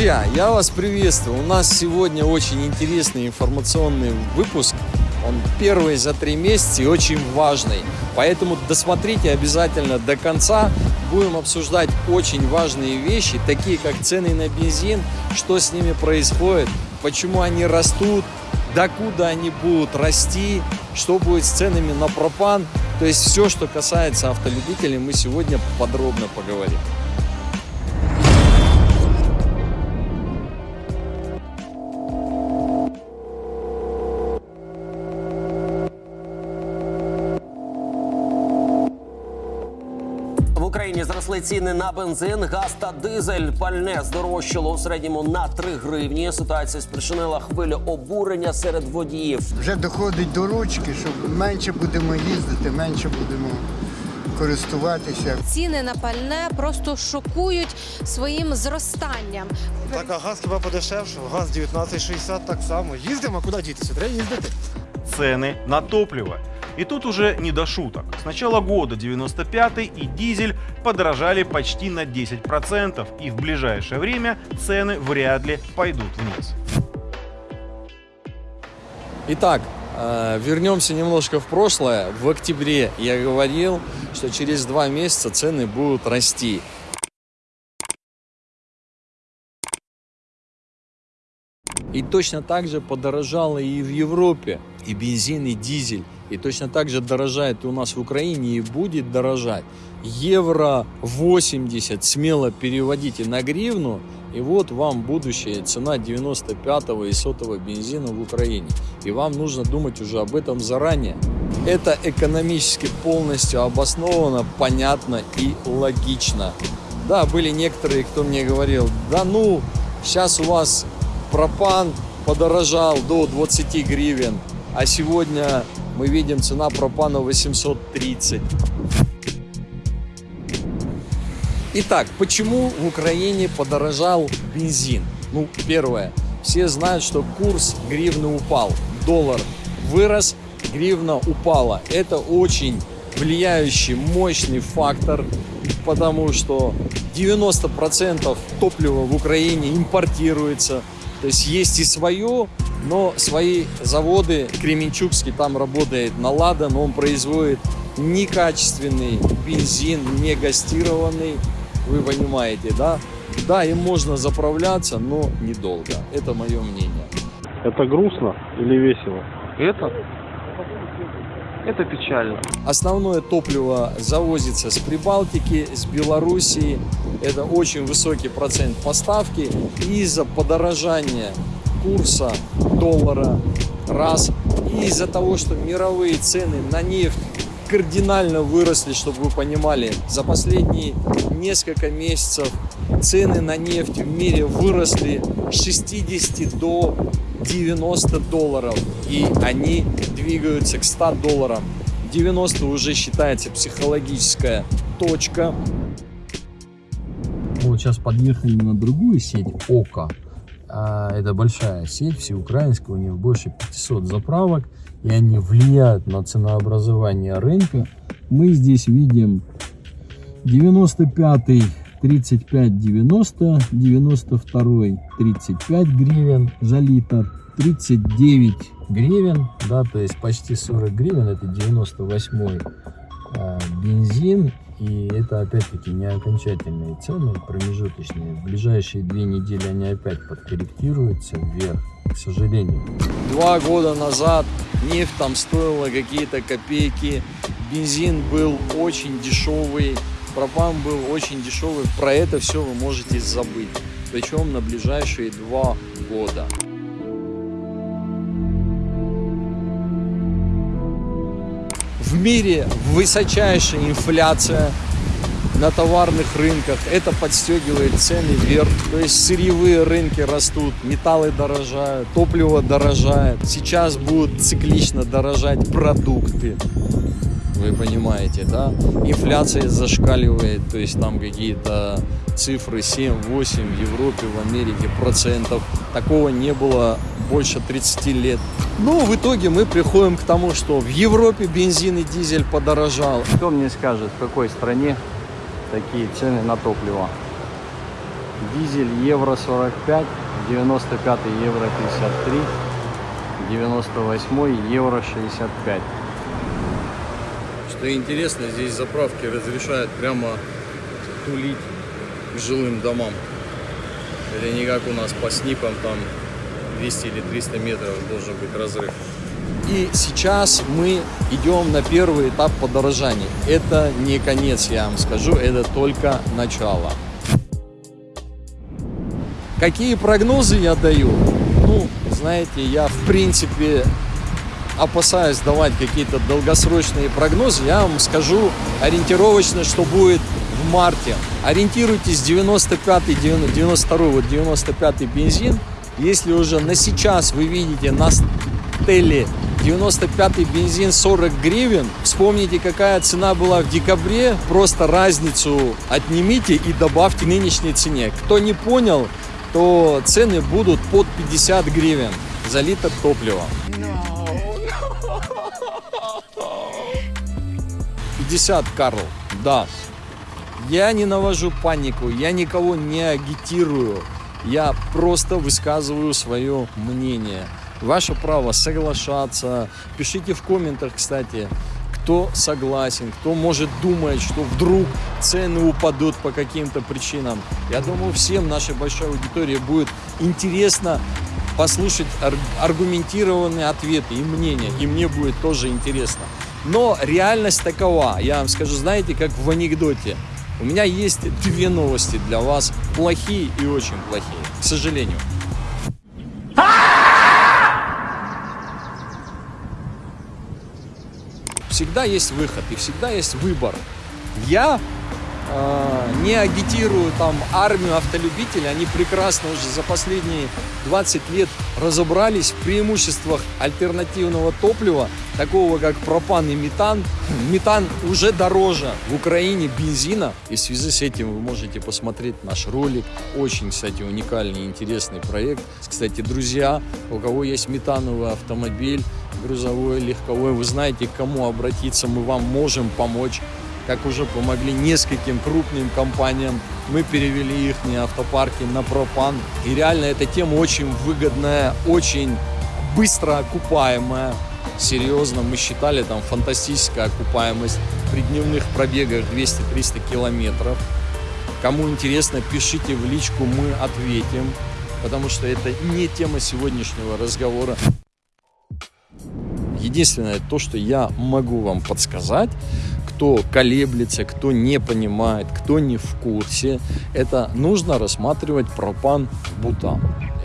Друзья, я вас приветствую. У нас сегодня очень интересный информационный выпуск. Он первый за три месяца и очень важный. Поэтому досмотрите обязательно до конца. Будем обсуждать очень важные вещи, такие как цены на бензин, что с ними происходит, почему они растут, докуда они будут расти, что будет с ценами на пропан. То есть все, что касается автолюбителей, мы сегодня подробно поговорим. Зросли ціни на бензин, газ та дизель. Пальне здорожчало у середньому на 3 гривні. Ситуація спричинила хвилю обурення серед водіїв. Вже доходить до ручки, що менше будемо їздити, менше будемо користуватися. Ціни на пальне просто шокують своїм зростанням. Так, а газ хіба подешевшав? Газ 19,60 так само. Їздимо, а куди дітися? Треба їздити. цены на топливо. И тут уже не до шуток. С начала года 95 и дизель подорожали почти на 10%, и в ближайшее время цены вряд ли пойдут вниз. Итак, э, вернемся немножко в прошлое. В октябре я говорил, что через два месяца цены будут расти. И точно так же подорожало и в Европе, и бензин, и дизель. И точно так же дорожает и у нас в Украине, и будет дорожать. Евро 80 смело переводите на гривну, и вот вам будущая цена 95-го и 100 бензина в Украине. И вам нужно думать уже об этом заранее. Это экономически полностью обосновано, понятно и логично. Да, были некоторые, кто мне говорил, да ну, сейчас у вас пропан подорожал до 20 гривен, а сегодня мы видим цена пропана 830. Итак, почему в Украине подорожал бензин? Ну, первое. Все знают, что курс гривны упал. Доллар вырос, гривна упала. Это очень влияющий, мощный фактор, потому что 90% топлива в Украине импортируется. То есть есть и свое, но свои заводы, Кременчугский там работает на Ладан, он производит некачественный бензин, не гастированный, вы понимаете, да? Да, им можно заправляться, но недолго. Это мое мнение. Это грустно или весело? Это? Это печально. Основное топливо завозится с Прибалтики, с Белоруссии. Это очень высокий процент поставки. Из-за подорожания курса доллара раз, и из-за того, что мировые цены на нефть кардинально выросли, чтобы вы понимали, за последние несколько месяцев цены на нефть в мире выросли с 60 до 90 долларов, и они двигаются к 100 долларам. 90 уже считается психологическая точка. Вот сейчас подъехали на другую сеть ОКО. А, Это большая сеть, всеукраинская, у них больше 500 заправок, и они влияют на ценообразование рынка. Мы здесь видим 95 35,90, 92 35 гривен за литр, 39 гривен, да, то есть почти 40 гривен, это 98 а, бензин, и это опять-таки не окончательные цены, промежуточные. В ближайшие две недели они опять подкорректируются вверх, к сожалению. Два года назад нефть там стоила какие-то копейки, бензин был очень дешевый, пропан был очень дешевый. Про это все вы можете забыть, причем на ближайшие два года. В мире высочайшая инфляция на товарных рынках. Это подстегивает цены вверх. То есть сырьевые рынки растут, металлы дорожают, топливо дорожает. Сейчас будут циклично дорожать продукты. Вы понимаете, да? Инфляция зашкаливает, то есть там какие-то цифры 7-8 в Европе, в Америке процентов. Такого не было больше 30 лет. Ну, в итоге мы приходим к тому, что в Европе бензин и дизель подорожал. Кто мне скажет, в какой стране такие цены на топливо? Дизель евро 45, 95 евро 53, 98 евро 65. Что интересно, здесь заправки разрешают прямо тулить к жилым домам. Это не как у нас по снипам, там 200 или 300 метров должен быть разрыв. И сейчас мы идем на первый этап подорожания. Это не конец, я вам скажу, это только начало. Какие прогнозы я даю? Ну, знаете, я в принципе опасаюсь давать какие-то долгосрочные прогнозы. Я вам скажу ориентировочно, что будет в марте. Ориентируйтесь 95 92 вот 95 бензин. Если уже на сейчас вы видите на стеле 95 бензин 40 гривен. Вспомните, какая цена была в декабре. Просто разницу отнимите и добавьте нынешней цене. Кто не понял, то цены будут под 50 гривен за литр топлива. 50, Карл, да. Я не навожу панику, я никого не агитирую. Я просто высказываю свое мнение. Ваше право соглашаться. Пишите в комментах, кстати, кто согласен, кто может думать, что вдруг цены упадут по каким-то причинам. Я думаю, всем нашей большой аудитории будет интересно послушать аргументированные ответы и мнения. И мне будет тоже интересно. Но реальность такова. Я вам скажу, знаете, как в анекдоте. У меня есть две новости для вас. Плохие и очень плохие. К сожалению. Всегда есть выход и всегда есть выбор. Я э, не агитирую там армию автолюбителей, они прекрасно уже за последние 20 лет разобрались в преимуществах альтернативного топлива, такого как пропан и метан. Метан уже дороже в Украине бензина, и в связи с этим вы можете посмотреть наш ролик. Очень, кстати, уникальный и интересный проект. Кстати, друзья, у кого есть метановый автомобиль, грузовой, легковой, вы знаете, к кому обратиться, мы вам можем помочь как уже помогли нескольким крупным компаниям. Мы перевели их автопарки на пропан. И реально эта тема очень выгодная, очень быстро окупаемая. Серьезно, мы считали там фантастическая окупаемость при дневных пробегах 200-300 километров. Кому интересно, пишите в личку, мы ответим, потому что это не тема сегодняшнего разговора. Единственное, то, что я могу вам подсказать, кто колеблется, кто не понимает, кто не в курсе, это нужно рассматривать пропан-бутан.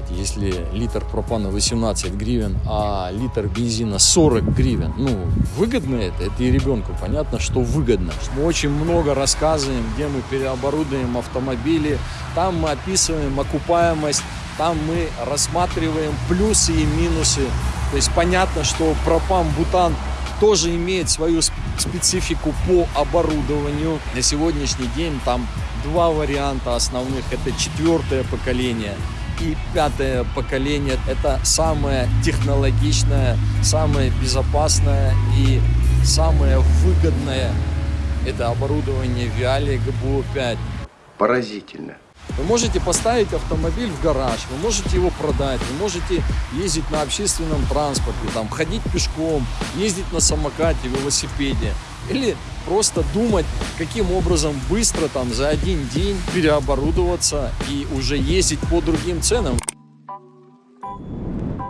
Если литр пропана 18 гривен, а литр бензина 40 гривен, ну, выгодно это? Это и ребенку понятно, что выгодно. Мы очень много рассказываем, где мы переоборудуем автомобили, там мы описываем окупаемость, там мы рассматриваем плюсы и минусы то есть понятно, что пропан-бутан тоже имеет свою специфику по оборудованию. На сегодняшний день там два варианта основных. Это четвертое поколение и пятое поколение. Это самое технологичное, самое безопасное и самое выгодное. Это оборудование Vialia GBO5. Поразительно. Вы можете поставить автомобиль в гараж, вы можете его продать, вы можете ездить на общественном транспорте, там, ходить пешком, ездить на самокате, велосипеде. Или просто думать, каким образом быстро там за один день переоборудоваться и уже ездить по другим ценам.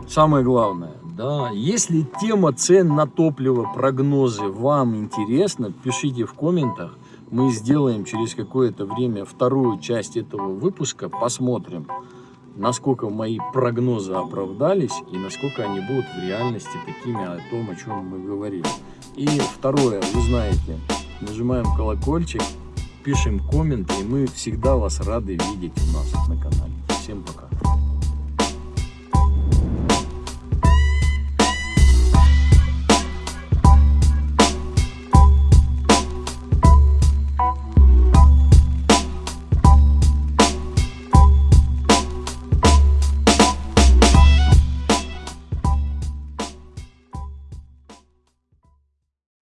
Самое главное, да, если тема цен на топливо, прогнозы вам интересна, пишите в комментах мы сделаем через какое-то время вторую часть этого выпуска, посмотрим, насколько мои прогнозы оправдались и насколько они будут в реальности такими о том, о чем мы говорили. И второе, вы знаете, нажимаем колокольчик, пишем комменты, и мы всегда вас рады видеть у нас на канале. Всем пока!